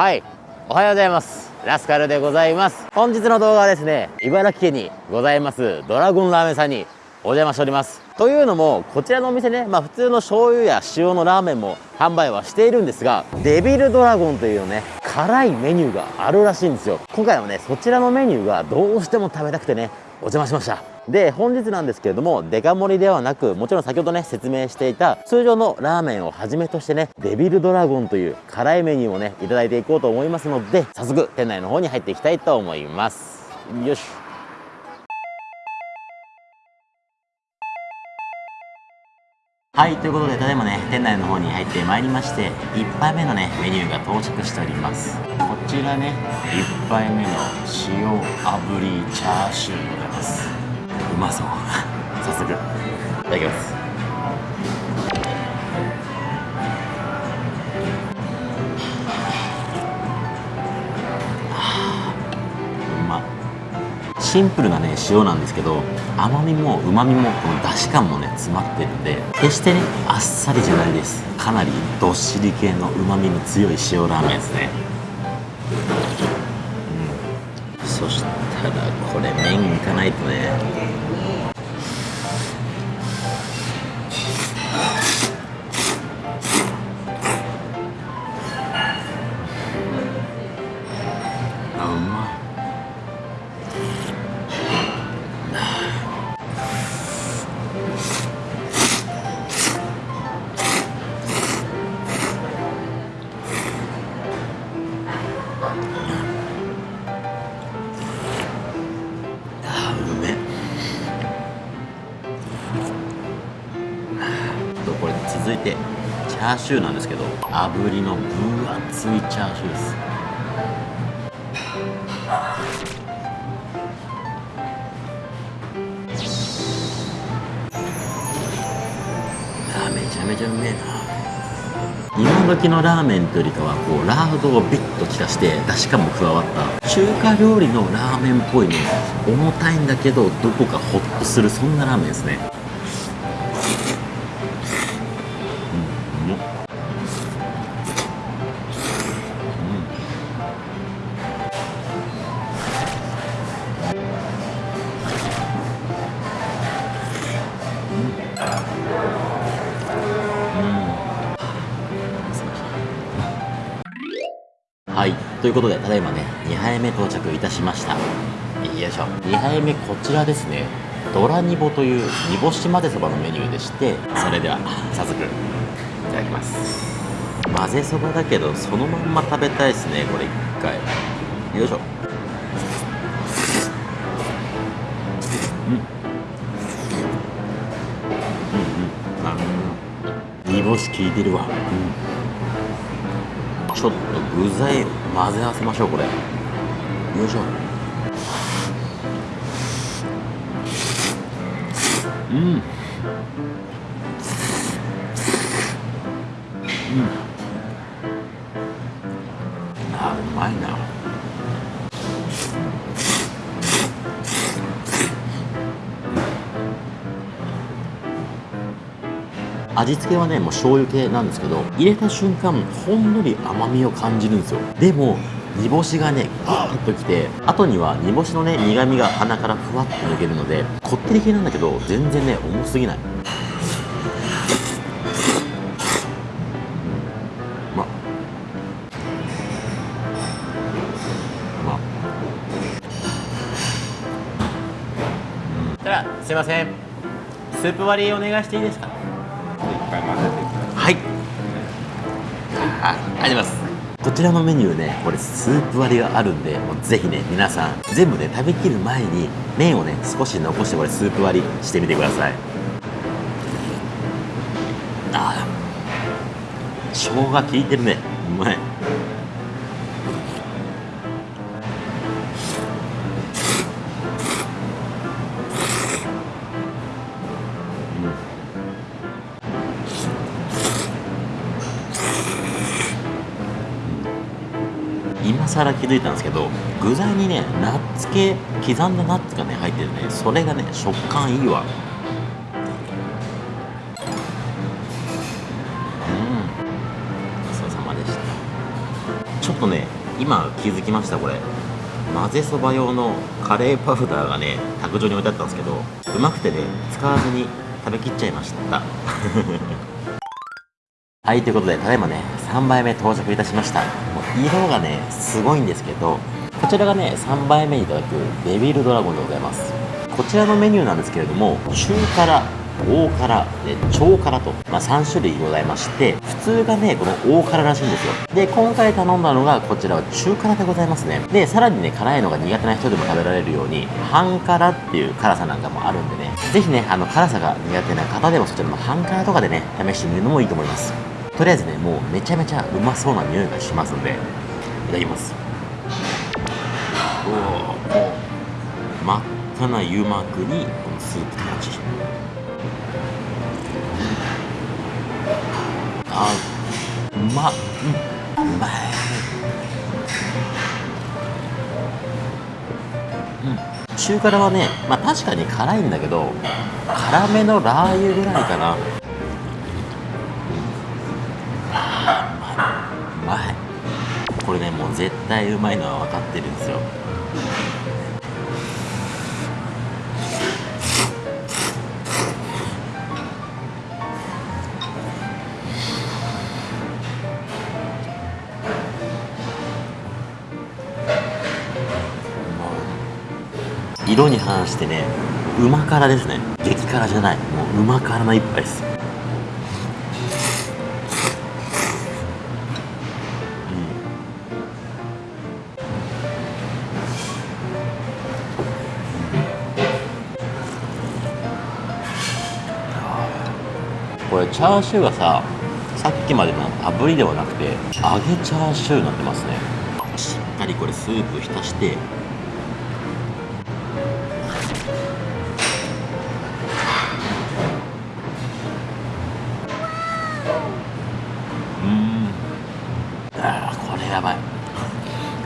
はい。おはようございます。ラスカルでございます。本日の動画はですね茨城県にございますドラゴンラーメンさんにお邪魔しております。というのもこちらのお店ねまあ普通の醤油や塩のラーメンも販売はしているんですがデビルドラゴンというね辛いメニューがあるらしいんですよ。今回はねそちらのメニューがどうしても食べたくてねお邪魔しました。で本日なんですけれどもデカ盛りではなくもちろん先ほどね説明していた通常のラーメンをはじめとしてねデビルドラゴンという辛いメニューをねいただいていこうと思いますので早速店内の方に入っていきたいと思います。よし。はいということでただいまね店内の方に入ってまいりまして1杯目のねメニューが到着しております。こちらね1杯目の塩炙りチャーシューでございます。まそう。早速いただきます。うまシンプルなね塩なんですけど甘みもうまみもこのだし感もね詰まってるんで決してねあっさりじゃないです。かなりどっしり系のうまみの強い塩ラーメンですね、そしたらこれ麺いかないとね。ャーシューなんですけど炙りの分厚いチャーシューです。あーめちゃめちゃうめえな。今時のラーメンというよりかはこうラードをビッと効かして出汁感も加わった中華料理のラーメンっぽいね重たいんだけどどこかホッとするそんなラーメンですね。いということでただいまね2杯目到着いたしました。よいしょ。2杯目こちらですね。ドラニボという煮干し混ぜそばのメニューでしてそれでは早速いただきます。混ぜそばだけどそのまんま食べたいですねこれ一回。よいしょ。うん。うんうん。あうん煮干し効いてるわ。うん。ちょっと具材混ぜ合わせましょうこれ。よいしょ。うん。うん。あうまいな。味付けはねもう醤油系なんですけど入れた瞬間ほんのり甘みを感じるんですよ。でも煮干しがねグーッときて後には煮干しのね苦みが鼻からふわっと抜けるのでこってり系なんだけど全然ね重すぎない。うんうまっ。うまっ。たらすいません。スープ割りお願いしていいですか？はい。ああります。こちらのメニューねこれスープ割りがあるんでもうぜひね皆さん全部ね食べきる前に麺をね少し残してこれスープ割りしてみてください。あー生姜効いてるね。うまい更気づいたんですけど具材にねナッツ系刻んだナッツがね入ってるねそれがね食感いいわ。うん。ごちそうさまでした。ちょっとね今気づきましたこれ。混ぜそば用のカレーパウダーがね卓上に置いてあったんですけどうまくてね使わずに食べきっちゃいました。はいということでただいまね3杯目到着いたしました。もう色がねすごいんですけどこちらがね3杯目にいただくデビルドラゴンでございます。こちらのメニューなんですけれども中辛大辛で超辛と、まあ、3種類ございまして普通がねこの大辛らしいんですよ。で今回頼んだのがこちらは中辛でございますね。でさらにね辛いのが苦手な人でも食べられるように半辛っていう辛さなんかもあるんでね。是非ねあの辛さが苦手な方でもそちらの半辛とかでね試してみるのもいいと思います。とりあえずねもうめちゃめちゃうまそうな匂いがしますんでいただきます。おお真っ赤な油膜にこのスープって感じあうまっ、うん、うまい。うん。中辛はねまあ確かに辛いんだけど辛めのラー油ぐらいかな。絶対うまいのは分かってるんですよ。色に反してねうま辛ですね。激辛じゃない。もううま辛な一杯です。れチャーシューがささっきまでの炙りではなくて揚げチャーシューになってますね。しっかりこれスープ浸して。うん。あーこれやばい。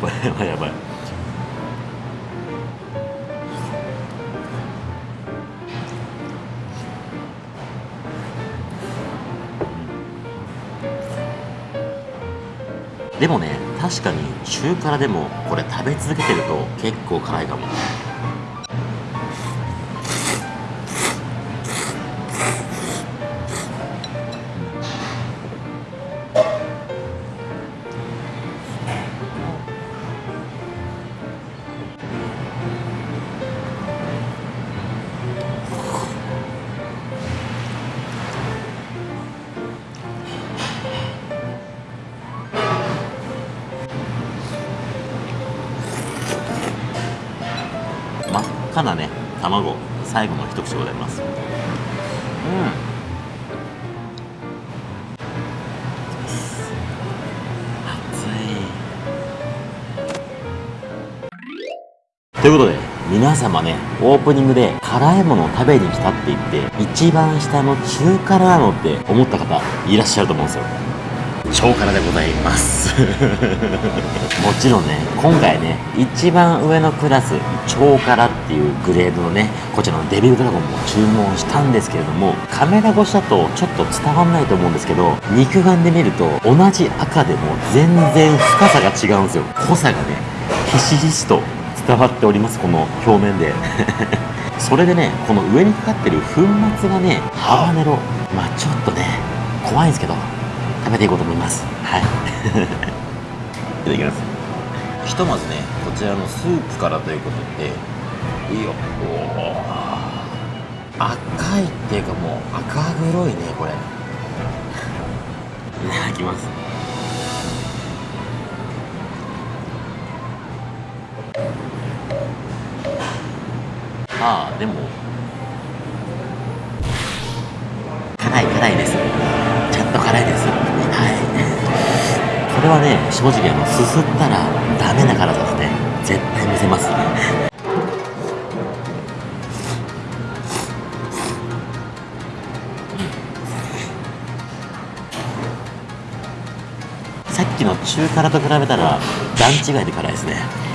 これはやばい。でもね確かに中辛でもこれ食べ続けてると結構辛いかも。真っ赤なね卵最後の一口でございます。うん。ということで皆様ねオープニングで辛いものを食べに来たって言って一番下の中辛なのって思った方いらっしゃると思うんですよ。超辛でございます。もちろんね今回ね一番上のクラス超辛っていうグレードのねこちらのデビルドラゴンも注文したんですけれどもカメラ越しだとちょっと伝わんないと思うんですけど肉眼で見ると同じ赤でも全然深さが違うんですよ。濃さがねひしひしと伝わっておりますこの表面で。それでねこの上にかかってる粉末がねハバネロまあちょっとね怖いんですけど食べていこうと思います。はい。いただきます。ひとまずねこちらのスープからということで。いいよ。おお赤いっていうかもう赤黒いねこれ。いただきます。ああでも。辛い辛いです。ちゃんと辛いですれはね正直あのすすったらダメな辛さですね絶対見せますね。さっきの中辛と比べたら段違いで辛いですね。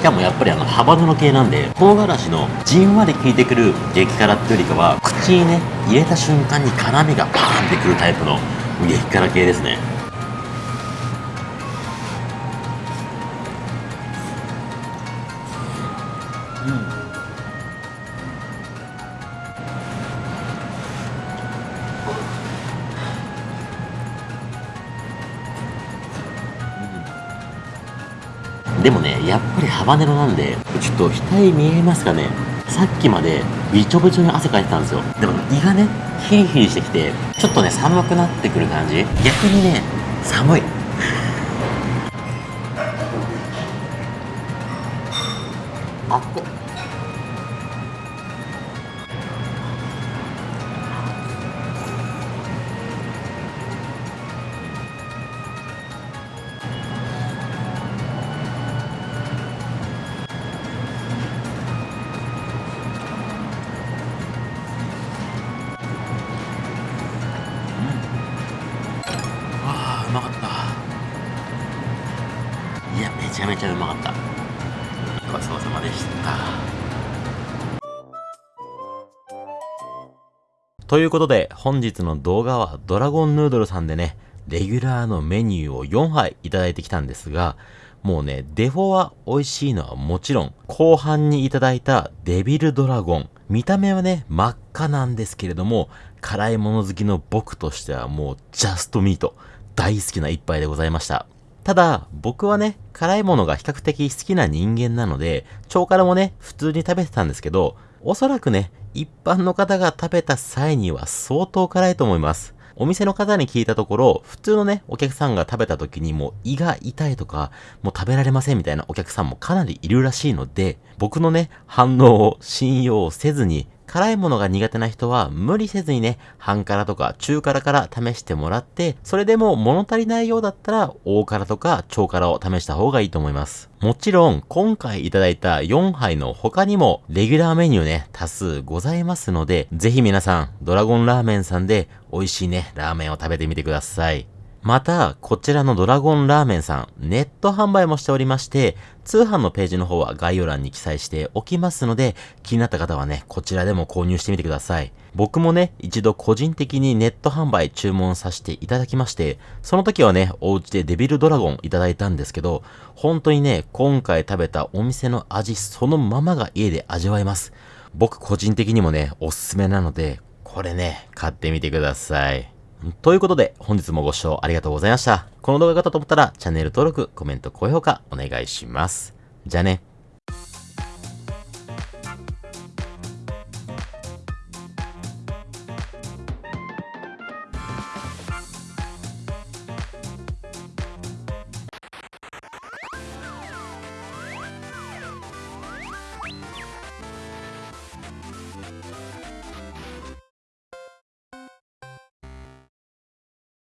しかもやっぱりあのハバネロ系なんで唐辛子のじんわり効いてくる激辛っていうよりかは口にね入れた瞬間に辛みがパーンってくるタイプの激辛系ですね。でもね、やっぱりハバネロなんで、ちょっと額見えますかねさっきまでびちょびちょに汗かいてたんですよ。でも胃がね、ヒリヒリしてきて、ちょっとね、寒くなってくる感じ逆にね、寒い。ということで本日の動画はドラゴンヌードルさんでねレギュラーのメニューを4杯いただいてきたんですがもうね、デフォは美味しいのはもちろん、後半にいただいたデビルドラゴン。見た目はね、真っ赤なんですけれども、辛いもの好きの僕としてはもうジャストミート。大好きな一杯でございました。ただ、僕はね、辛いものが比較的好きな人間なので、超辛もね、普通に食べてたんですけど、おそらくね、一般の方が食べた際には相当辛いと思います。お店の方に聞いたところ、普通のね、お客さんが食べた時にもう胃が痛いとか、もう食べられませんみたいなお客さんもかなりいるらしいので、僕のね、反応を信用せずに、辛いものが苦手な人は無理せずにね、半辛とか中辛から試してもらって、それでも物足りないようだったら、大辛とか超辛を試した方がいいと思います。もちろん、今回いただいた4杯の他にも、レギュラーメニューね、多数ございますので、ぜひ皆さん、ドラゴンラーメンさんで、美味しいね、ラーメンを食べてみてください。また、こちらのドラゴンラーメンさん、ネット販売もしておりまして、通販のページの方は概要欄に記載しておきますので、気になった方はね、こちらでも購入してみてください。僕もね、一度個人的にネット販売注文させていただきまして、その時はね、お家でデビルドラゴンいただいたんですけど、本当にね、今回食べたお店の味そのままが家で味わえます。僕個人的にもね、おすすめなので、これね、買ってみてください。ということで、本日もご視聴ありがとうございました。この動画が良かったと思ったら、チャンネル登録、コメント、高評価、お願いします。じゃあね。